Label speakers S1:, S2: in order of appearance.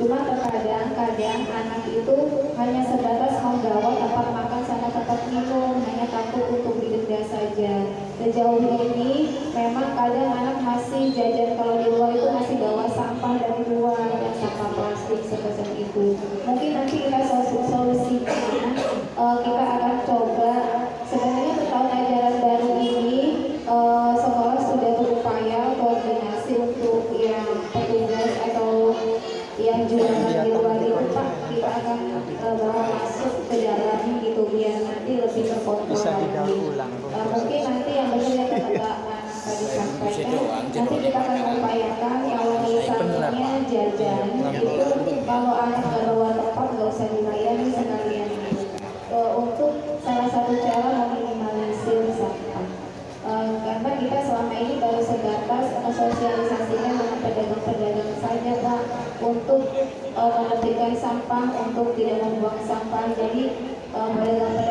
S1: Cuma terkadang kadang anak itu hanya sebatas menggawa tempat makan sama tempat minum, hanya takut untuk didenda saja. Sejauh ini memang kadang anak masih jajan kalau di luar itu masih bawa sampah dari luar sampah plastik sebesar itu. Mungkin nanti kita yang jualan di luar itu Pak kita akan uh, bawa masuk ke dalam gitu biar nanti lebih terkontrol lagi. Uh, mungkin nanti yang benar yang tadi sampaikan nanti kita akan upayakan kalau misalnya jajan itu kalau anak bawa tempat nggak usah dilayani sekalian uh, untuk salah satu cara meminimalisir sampah uh, karena kita selama ini baru sebatas sosialisasikan dengan pedagang-pedagang saja Pak untuk uh, sampah untuk tidak membuang sampah. Jadi uh, anak-anak